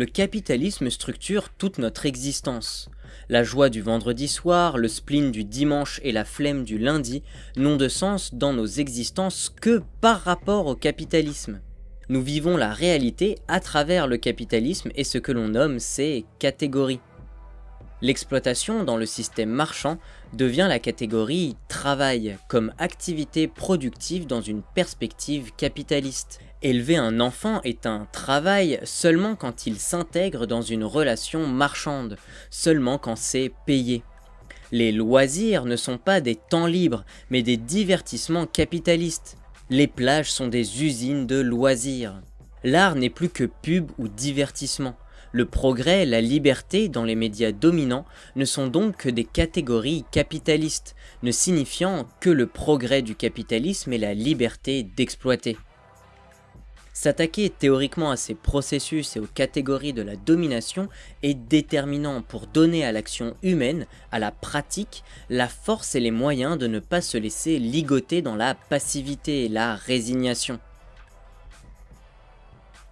le capitalisme structure toute notre existence. La joie du vendredi soir, le spleen du dimanche et la flemme du lundi n'ont de sens dans nos existences que par rapport au capitalisme. Nous vivons la réalité à travers le capitalisme et ce que l'on nomme ces catégories. L'exploitation dans le système marchand devient la catégorie travail comme activité productive dans une perspective capitaliste. Élever un enfant est un travail seulement quand il s'intègre dans une relation marchande, seulement quand c'est payé. Les loisirs ne sont pas des temps libres, mais des divertissements capitalistes. Les plages sont des usines de loisirs. L'art n'est plus que pub ou divertissement. Le progrès, la liberté dans les médias dominants ne sont donc que des catégories capitalistes, ne signifiant que le progrès du capitalisme et la liberté d'exploiter. S'attaquer théoriquement à ces processus et aux catégories de la domination est déterminant pour donner à l'action humaine, à la pratique, la force et les moyens de ne pas se laisser ligoter dans la passivité et la résignation.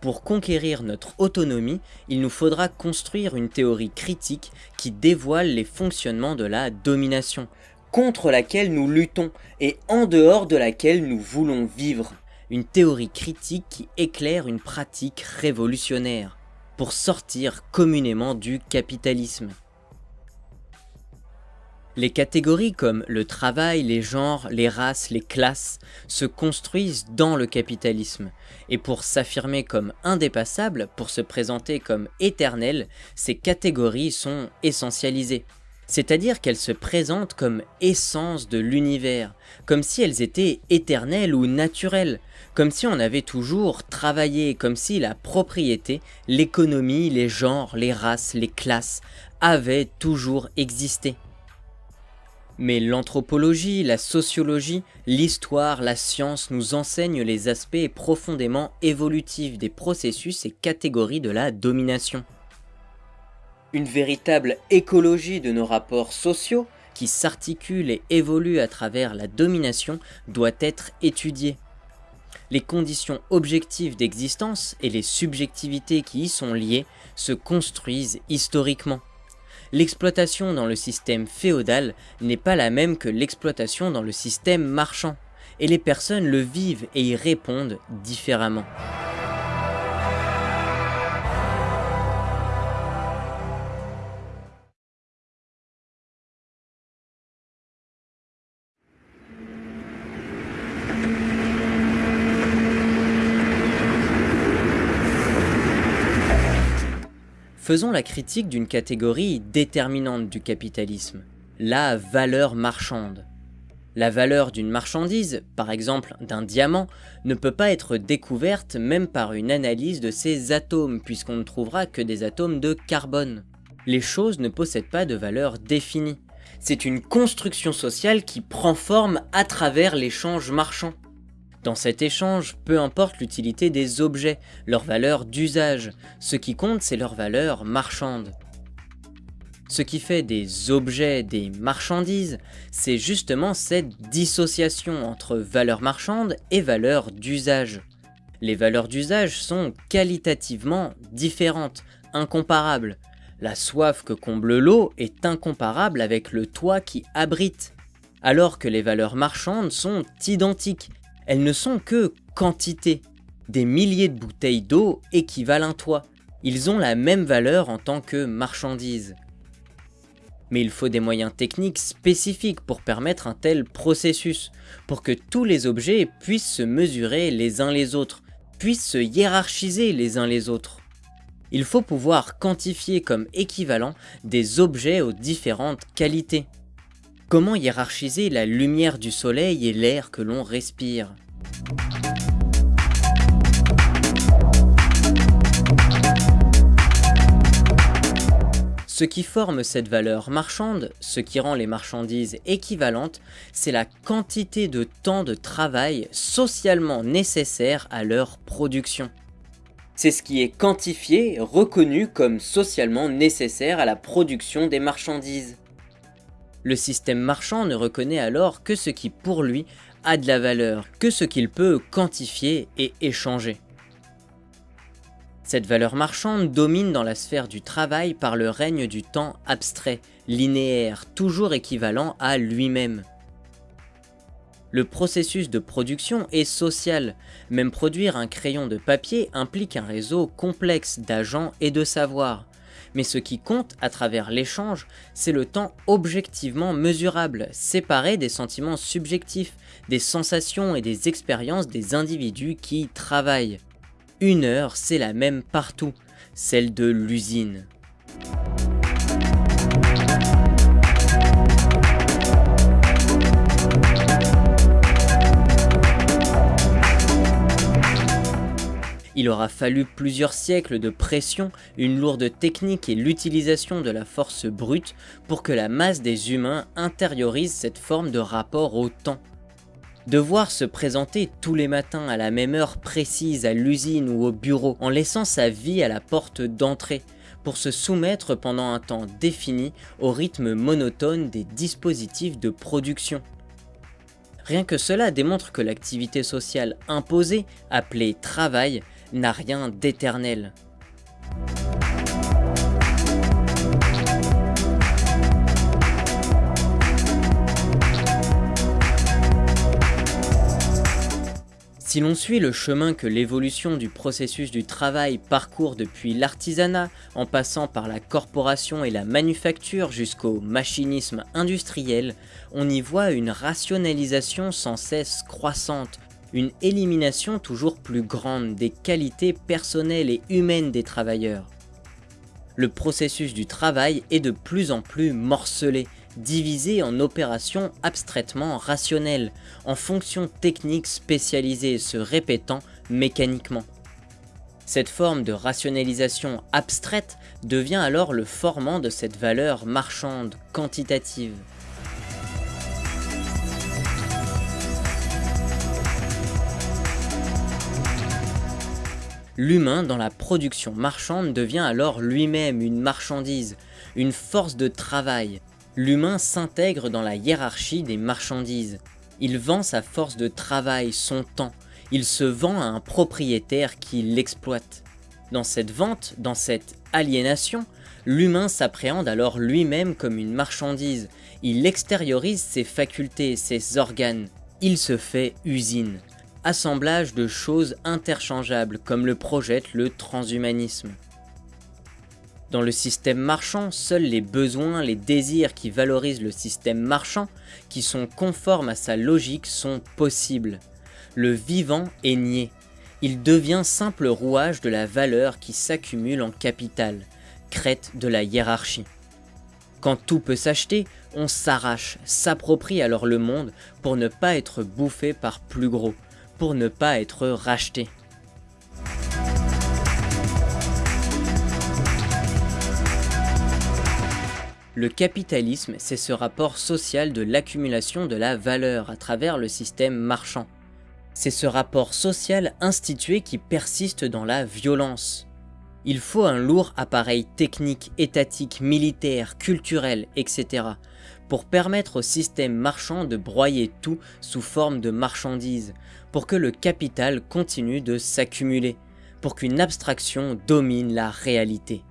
Pour conquérir notre autonomie, il nous faudra construire une théorie critique qui dévoile les fonctionnements de la domination, contre laquelle nous luttons et en dehors de laquelle nous voulons vivre. Une théorie critique qui éclaire une pratique révolutionnaire, pour sortir communément du capitalisme. Les catégories comme le travail, les genres, les races, les classes se construisent dans le capitalisme. Et pour s'affirmer comme indépassables, pour se présenter comme éternelles, ces catégories sont essentialisées. C'est-à-dire qu'elles se présentent comme essence de l'univers, comme si elles étaient éternelles ou naturelles, comme si on avait toujours travaillé, comme si la propriété, l'économie, les genres, les races, les classes avaient toujours existé. Mais l'anthropologie, la sociologie, l'histoire, la science nous enseignent les aspects profondément évolutifs des processus et catégories de la domination. Une véritable écologie de nos rapports sociaux, qui s'articule et évolue à travers la domination, doit être étudiée. Les conditions objectives d'existence et les subjectivités qui y sont liées se construisent historiquement l'exploitation dans le système féodal n'est pas la même que l'exploitation dans le système marchand, et les personnes le vivent et y répondent différemment. Faisons la critique d'une catégorie déterminante du capitalisme, la valeur marchande. La valeur d'une marchandise, par exemple d'un diamant, ne peut pas être découverte même par une analyse de ses atomes, puisqu'on ne trouvera que des atomes de carbone. Les choses ne possèdent pas de valeur définie. C'est une construction sociale qui prend forme à travers l'échange marchand. Dans cet échange, peu importe l'utilité des objets, leur valeur d'usage, ce qui compte c'est leur valeur marchande. Ce qui fait des objets des marchandises, c'est justement cette dissociation entre valeur marchande et valeur d'usage. Les valeurs d'usage sont qualitativement différentes, incomparables. La soif que comble l'eau est incomparable avec le toit qui abrite, alors que les valeurs marchandes sont identiques, elles ne sont que quantité. Des milliers de bouteilles d'eau équivalent à toi. Ils ont la même valeur en tant que marchandises. Mais il faut des moyens techniques spécifiques pour permettre un tel processus, pour que tous les objets puissent se mesurer les uns les autres, puissent se hiérarchiser les uns les autres. Il faut pouvoir quantifier comme équivalent des objets aux différentes qualités. Comment hiérarchiser la lumière du soleil et l'air que l'on respire? Ce qui forme cette valeur marchande, ce qui rend les marchandises équivalentes, c'est la quantité de temps de travail socialement nécessaire à leur production. C'est ce qui est quantifié, reconnu comme socialement nécessaire à la production des marchandises. Le système marchand ne reconnaît alors que ce qui pour lui a de la valeur, que ce qu'il peut quantifier et échanger. Cette valeur marchande domine dans la sphère du travail par le règne du temps abstrait, linéaire, toujours équivalent à lui-même. Le processus de production est social, même produire un crayon de papier implique un réseau complexe d'agents et de savoirs. Mais ce qui compte à travers l'échange, c'est le temps objectivement mesurable, séparé des sentiments subjectifs, des sensations et des expériences des individus qui travaillent. Une heure, c'est la même partout, celle de l'usine. Il aura fallu plusieurs siècles de pression, une lourde technique et l'utilisation de la force brute pour que la masse des humains intériorise cette forme de rapport au temps. Devoir se présenter tous les matins à la même heure précise à l'usine ou au bureau en laissant sa vie à la porte d'entrée pour se soumettre pendant un temps défini au rythme monotone des dispositifs de production. Rien que cela démontre que l'activité sociale imposée, appelée travail, n'a rien d'éternel. Si l'on suit le chemin que l'évolution du processus du travail parcourt depuis l'artisanat, en passant par la corporation et la manufacture jusqu'au machinisme industriel, on y voit une rationalisation sans cesse croissante une élimination toujours plus grande des qualités personnelles et humaines des travailleurs. Le processus du travail est de plus en plus morcelé, divisé en opérations abstraitement rationnelles, en fonctions techniques spécialisées se répétant mécaniquement. Cette forme de rationalisation abstraite devient alors le formant de cette valeur marchande quantitative. L'humain dans la production marchande devient alors lui-même une marchandise, une force de travail. L'humain s'intègre dans la hiérarchie des marchandises. Il vend sa force de travail, son temps. Il se vend à un propriétaire qui l'exploite. Dans cette vente, dans cette aliénation, l'humain s'appréhende alors lui-même comme une marchandise. Il extériorise ses facultés, ses organes. Il se fait usine assemblage de choses interchangeables comme le projette le transhumanisme. Dans le système marchand, seuls les besoins, les désirs qui valorisent le système marchand, qui sont conformes à sa logique, sont possibles. Le vivant est nié. Il devient simple rouage de la valeur qui s'accumule en capital, crête de la hiérarchie. Quand tout peut s'acheter, on s'arrache, s'approprie alors le monde pour ne pas être bouffé par plus gros, pour ne pas être racheté. Le capitalisme, c'est ce rapport social de l'accumulation de la valeur à travers le système marchand. C'est ce rapport social institué qui persiste dans la violence. Il faut un lourd appareil technique, étatique, militaire, culturel, etc. pour permettre au système marchand de broyer tout sous forme de marchandises, pour que le capital continue de s'accumuler, pour qu'une abstraction domine la réalité.